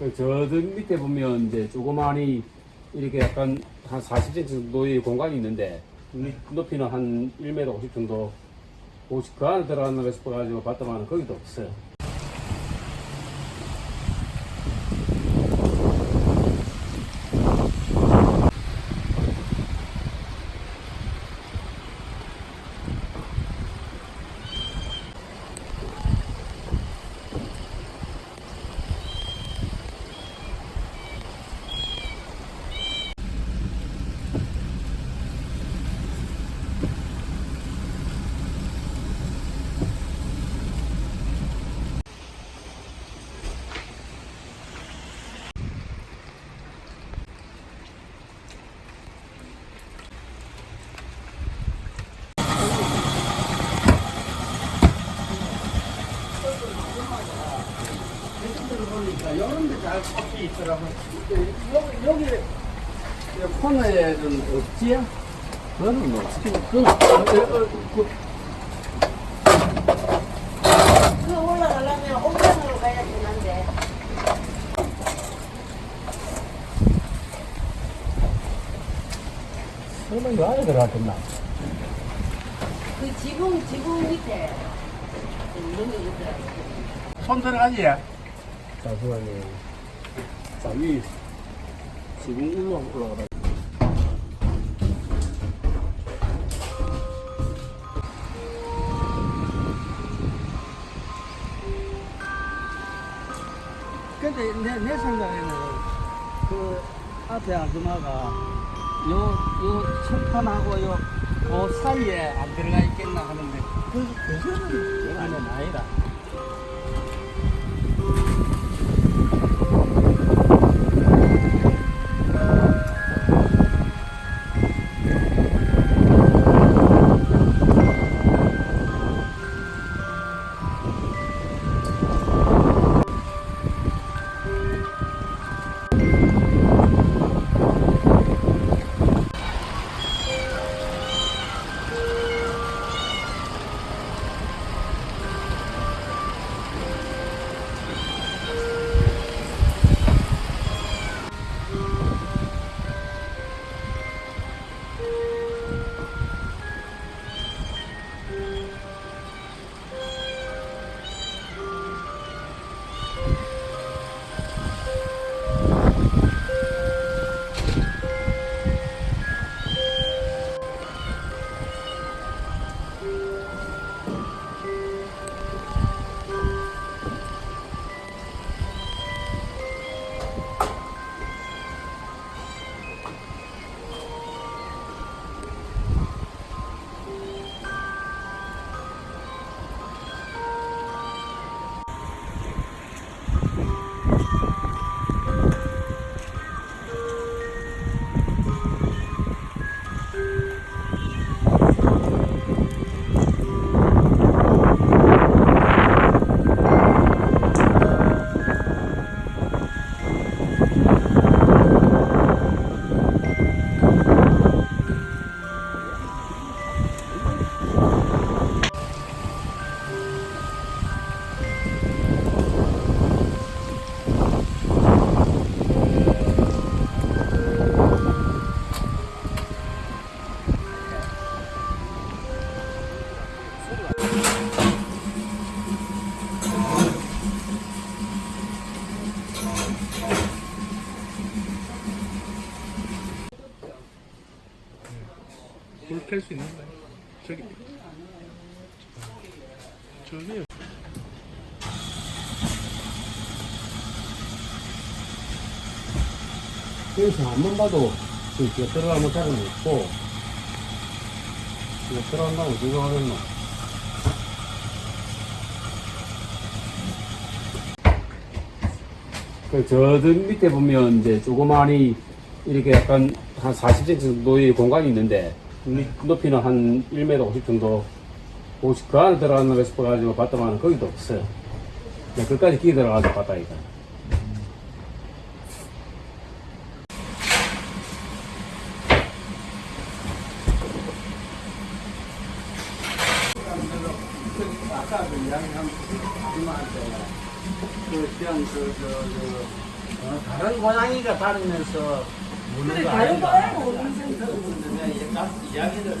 그저 밑에 보면 이제 조그마니 이렇게 약간 한 40cm 정도의 공간이 있는데 밑 높이는 한 1m 50 정도 혹시 그 안에 거 싶어가지고 봤더만 거기도 없어요. 이런 데잘 섞여 있더라고. 여기, 여기, 코너에는 없지요? 그거는 뭐 스킨 그건, 그, 그 올라가려면 설마 이 안에 들어갔겠나? 그 지붕 지붕 밑에. 손 들어가지? 잠시만요. 자, 위 지금 올라 올라가다. 근데 내, 내 생각에는 그 앞에 아줌마가 요, 요 철판하고 요, 그 사이에 안 들어가 있겠나 하는데 그, 그거는 아니면 아니다. 불켤수 있는 거야. 저기. 저기. 그래서 한번 봐도 그 이렇게 들어가면 자국이 있고 이거 들어간다고 누가 하겠노? 그저 밑에 보면 이제 조그마니 이렇게 약간 한 40cm 정도의 공간이 있는데 밑 높이는 한 1m 50 정도 혹시 그 안에 들어가는 거 싶어가지고 봤더만 거기도 없어요. 그냥 끝까지 끼 들어가서 봤다니까. 아까 그 이야기한 그 그냥 그, 저, 저, 어, 다른 고양이가 다니면서 그래, 거 다른? 고양이가 오는 소리 내가 이제 이야기를 했는데